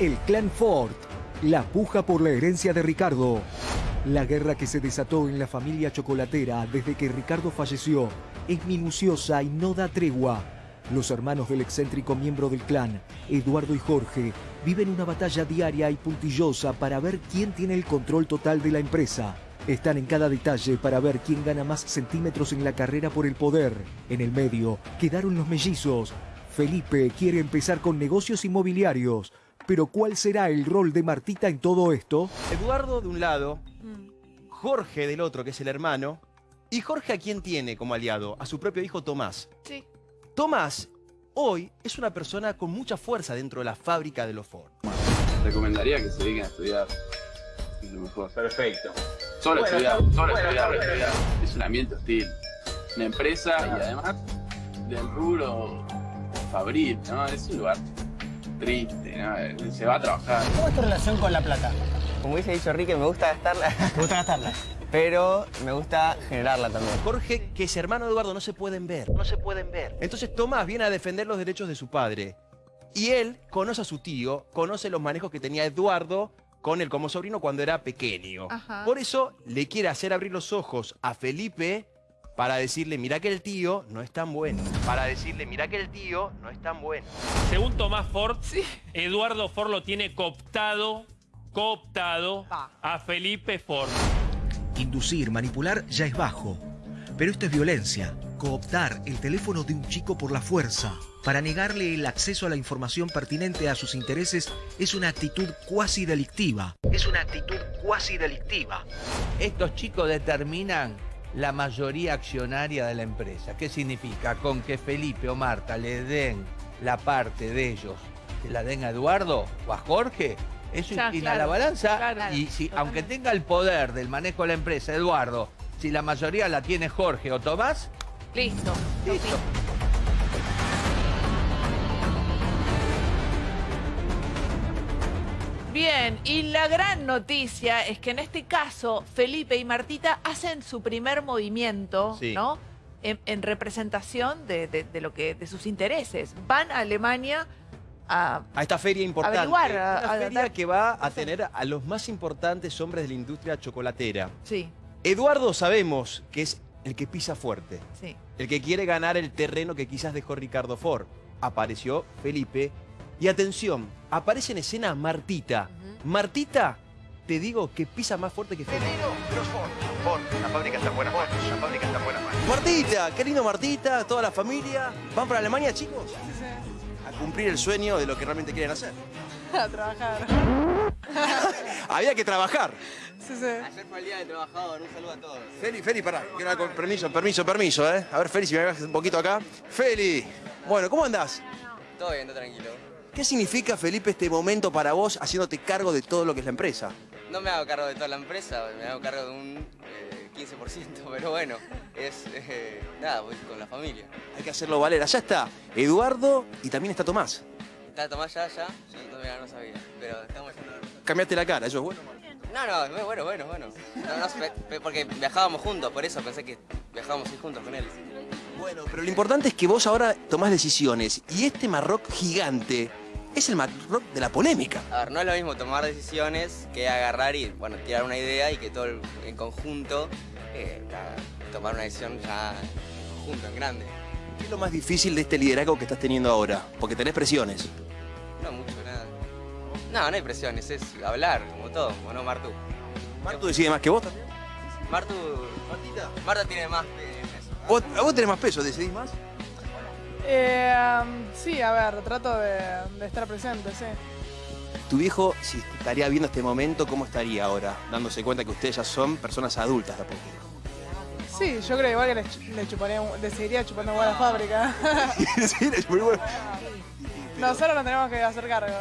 El clan Ford. La puja por la herencia de Ricardo. La guerra que se desató en la familia chocolatera desde que Ricardo falleció es minuciosa y no da tregua. Los hermanos del excéntrico miembro del clan, Eduardo y Jorge, viven una batalla diaria y puntillosa para ver quién tiene el control total de la empresa. Están en cada detalle para ver quién gana más centímetros en la carrera por el poder. En el medio quedaron los mellizos. Felipe quiere empezar con negocios inmobiliarios. Pero ¿cuál será el rol de Martita en todo esto? Eduardo de un lado, Jorge del otro, que es el hermano, y Jorge a quién tiene como aliado? A su propio hijo Tomás. Sí. Tomás hoy es una persona con mucha fuerza dentro de la fábrica de los Ford. Recomendaría que se dediquen a estudiar. Es lo mejor. Perfecto. Solo Bueno, estudiar, solo bueno, estudiar, estudiar. Es un ambiente hostil. Una empresa y además del rubro fabril, ¿no? Es un lugar triste, ¿no? Se va a trabajar. ¿Cómo es tu relación con la plata? Como hubiese dicho Ricky, me gusta gastarla, ¿Te gusta gastarla? pero me gusta generarla también. Jorge, que es hermano de Eduardo, no se pueden ver. No se pueden ver. Entonces Tomás viene a defender los derechos de su padre. Y él conoce a su tío, conoce los manejos que tenía Eduardo con él como sobrino cuando era pequeño. Ajá. Por eso le quiere hacer abrir los ojos a Felipe para decirle, mira que el tío no es tan bueno. Para decirle, mira que el tío no es tan bueno. Según Tomás Ford, Eduardo Ford lo tiene cooptado, cooptado a Felipe Ford. Inducir, manipular ya es bajo. Pero esto es violencia. Cooptar el teléfono de un chico por la fuerza para negarle el acceso a la información pertinente a sus intereses es una actitud cuasi delictiva. Es una actitud cuasi delictiva. Estos chicos determinan la mayoría accionaria de la empresa. ¿Qué significa? Con que Felipe o Marta le den la parte de ellos, que la den a Eduardo o a Jorge, eso Ya, inclina claro, la balanza. claro, y si, aunque tenga el poder del manejo de la empresa, Eduardo, si la mayoría la tiene Jorge o Tomás, Listo. listo. Bien, y la gran noticia es que en este caso Felipe y Martita hacen su primer movimiento, Sí. ¿no? En, en representación de, de- de lo que, de sus intereses. Van a Alemania a... A esta feria importante. Averiguar, a- una a- feria que va a tener a los más importantes hombres de la industria chocolatera. Sí, Eduardo sabemos que es el que pisa fuerte. sí. El que quiere ganar el terreno que quizás dejó Ricardo Ford. Apareció Felipe. Y atención, aparece en escena Martita. Martita, te digo que pisa más fuerte que Felipe. La fábrica está en buenas manos. La fábrica está en buenas manos. Martita, qué lindo Martita, toda la familia. ¿Van para Alemania, chicos? A cumplir el sueño de lo que realmente quieren hacer. A trabajar. Había que trabajar. Sí, sí. Ayer fue el día del trabajador, un saludo a todos. Feli, Feli, pará. Quiero hablar con permiso, permiso, permiso, ¿eh? A ver, Feli, si me bajas un poquito acá. Feli, bueno, ¿cómo andás? Todo bien, todo tranquilo. ¿Qué significa, Felipe, este momento para vos haciéndote cargo de todo lo que es la empresa? No me hago cargo de toda la empresa, me hago cargo de un eh, 15%, pero bueno, es eh, nada, voy con la familia. Hay que hacerlo valer. Allá está Eduardo y también está Tomás. ¿Está Tomás ya, ya? Yo todavía no sabía, pero estamos yendo. Cambiaste la cara, eso es bueno. No, no, bueno, bueno, bueno. No, no, porque viajábamos juntos, por eso pensé que viajábamos juntos con él. Bueno, pero lo importante es que vos ahora tomás decisiones y este Marroc gigante es el Marroc de la polémica. A ver, no es lo mismo tomar decisiones que agarrar y, bueno, tirar una idea y que todo el- en conjunto eh, tomar una decisión ya en conjunto, en grande. ¿Qué es lo más difícil de este liderazgo que estás teniendo ahora? Porque tenés presiones. No mucho, nada. No, no hay presiones, es hablar, como todo, como no Martu. ¿Martu decide más que vos también? Martu. Marta tiene más eh, en eso. ¿Vos, vos tenés más peso, decidís más? Eh, sí, a ver, trato de, de estar presente, sí. Tu viejo, si estaría viendo este momento, ¿cómo estaría ahora? Dándose cuenta que ustedes ya son personas adultas de a poco. Sí, yo creo igual que le, ch- le chuparía, le seguiría chupando agua a la fábrica. Sí, es muy bueno. Nosotros nos tenemos que hacer cargo.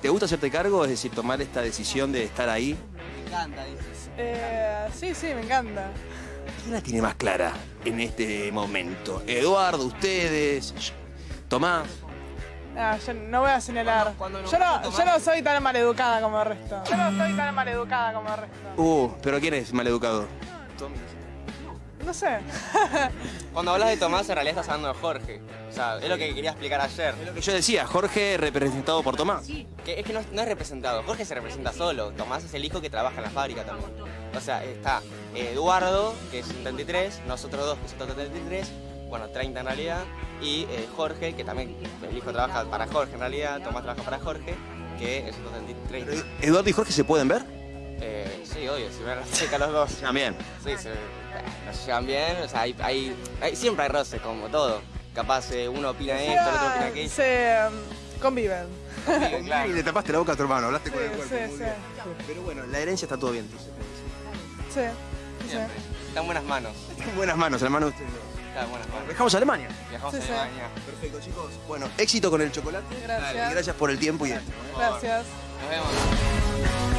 ¿Te gusta hacerte cargo? Es decir, tomar esta decisión de estar ahí. Me encanta, dices. Eh, sí, sí, me encanta. ¿Quién la tiene más clara en este momento? Eduardo, ustedes, Tomás. Ah, yo no voy a señalar. Cuando- cuando yo, no, yo no soy tan maleducada como el resto. Yo no soy tan maleducada como el resto. Uh, pero ¿quién es maleducado? No sé. Cuando hablas de Tomás, en realidad estás hablando de Jorge. O sea, es lo que quería explicar ayer. Lo que yo decía, Jorge representado por Tomás. Que es que no, no es representado. Jorge se representa solo. Tomás es el hijo que trabaja en la fábrica también. O sea, está Eduardo, que es un 33, nosotros dos, que son 33, bueno, 30 en realidad, y eh, Jorge, que también el hijo trabaja para Jorge en realidad, Tomás trabaja para Jorge, que es un 33. Eduardo y Jorge se pueden ver. Eh, sí, obvio, se ven cerca los dos. También. Sí, se, no se llevan bien, o sea, hay, hay- hay- siempre hay roce, como todo. Capaz eh, uno opina esto, el otro opina aquello. Se um, conviven. Sí, claro. Y le tapaste la boca a tu hermano, hablaste Sí, con el cuerpo. sí, muy sí. bien. Pero bueno, la herencia está todo bien. Sí, sí. Siempre. Está en buenas manos. En buenas manos, hermano. de ustedes. Está en buenas manos. Dejamos a Alemania. Viajamos Sí, a sí. Alemania. Perfecto, chicos. Bueno, éxito con el chocolate. Gracias. Y gracias por el tiempo y Gracias. Nos vemos.